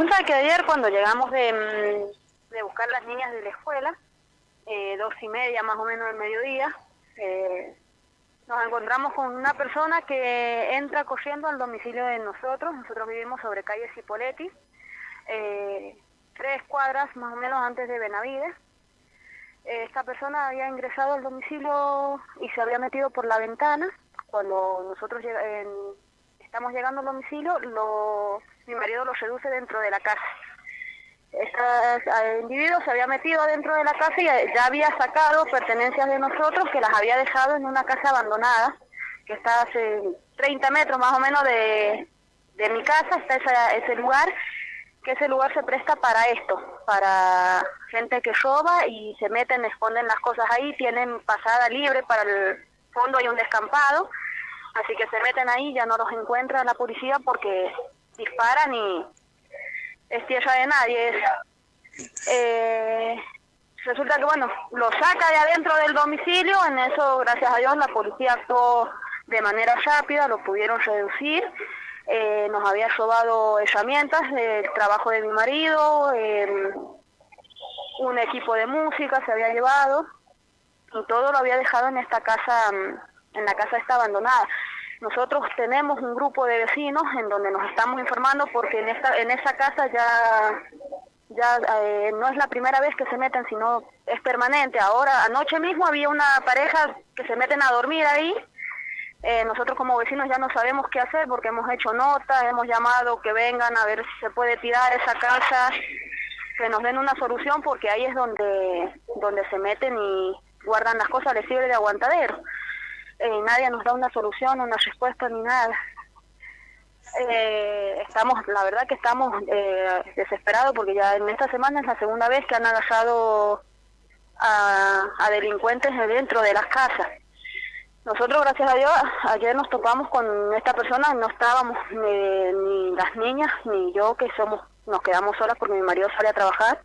resulta que ayer cuando llegamos de, mm, de buscar las niñas de la escuela, eh, dos y media más o menos del mediodía, eh, nos encontramos con una persona que entra corriendo al domicilio de nosotros, nosotros vivimos sobre calle Cipoletti, eh, tres cuadras más o menos antes de Benavides. Eh, esta persona había ingresado al domicilio y se había metido por la ventana. Cuando nosotros llega- en- estamos llegando al domicilio, lo, mi marido lo seduce dentro de la casa. Este individuo se había metido dentro de la casa y ya ya había sacado pertenencias de nosotros que las había dejado en una casa abandonada, que está hace 30 metros más o menos de, de mi casa, está esa- ese lugar, que ese lugar se presta para esto, para gente que roba y se meten, esconden las cosas ahí, tienen pasada libre para el fondo hay un descampado, así que se meten ahí, ya no los encuentra la policía porque disparan y es tierra de nadie. eh, resulta que, bueno, lo saca de adentro del domicilio, en eso, gracias a Dios, la policía actuó de manera rápida, lo pudieron reducir. Eh, nos había robado herramientas del trabajo de mi marido, eh, un equipo de música se había llevado y todo lo había dejado en esta casa, mm, en la casa esta abandonada. Nosotros tenemos un grupo de vecinos en donde nos estamos informando porque en esta en esa casa ya ya eh, no es la primera vez que se meten, sino es permanente. Ahora anoche mismo había una pareja que se meten a dormir ahí. Eh, nosotros como vecinos ya no sabemos qué hacer porque hemos hecho notas, hemos llamado que vengan a ver si se puede tirar esa casa, que nos den una solución porque ahí es donde donde se meten y guardan las cosas, les sirve de aguantadero. Eh, nadie nos da una solución, una respuesta ni nada. Eh, estamos, la verdad que estamos eh, desesperados porque ya en esta semana es la segunda vez que han agarrado a, a delincuentes dentro de las casas. Nosotros, gracias a Dios, ayer nos topamos con esta persona, no estábamos ni, ni las niñas ni yo, que somos, nos quedamos solas porque mi marido sale a trabajar,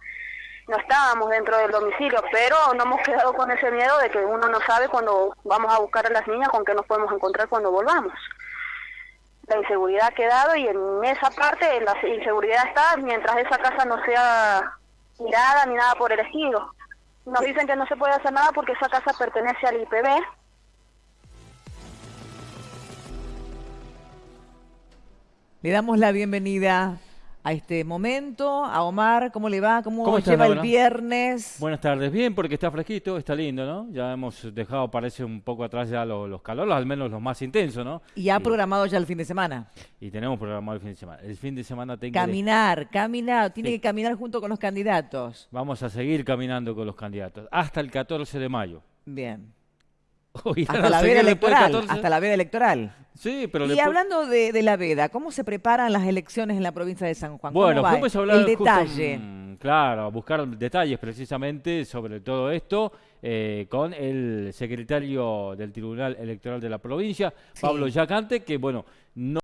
no estábamos dentro del domicilio, pero no hemos quedado con ese miedo de que uno no sabe cuando vamos a buscar a las niñas con qué nos podemos encontrar cuando volvamos. La inseguridad ha quedado y en esa parte la inseguridad está mientras esa casa no sea mirada ni nada por el estilo. Nos dicen que no se puede hacer nada porque esa casa pertenece al IPB, Le damos la bienvenida a este momento, a Omar, ¿cómo le va? ¿Cómo, ¿Cómo estás, lleva el viernes? Buenas tardes, bien porque está fresquito, está lindo, ¿no? Ya hemos dejado, parece un poco atrás ya los, los calores, al menos los más intensos, ¿no? Y ha programado ya el fin de semana. y tenemos programado el fin de semana. El fin de semana tengo que- Caminar, caminar, tiene Sí. que caminar junto con los candidatos. Vamos a seguir caminando con los candidatos hasta el 14 de mayo. Bien. Hasta la veda electoral, hasta la veda electoral. Sí, pero y hablando de, de la veda, ¿cómo se preparan las elecciones en la provincia de San Juan? ¿Cómo Bueno, va hablar el detalle. mm, claro, buscar detalles precisamente sobre todo esto eh, con el secretario del Tribunal Electoral de la provincia, Sí. Pablo Yacante, que bueno, no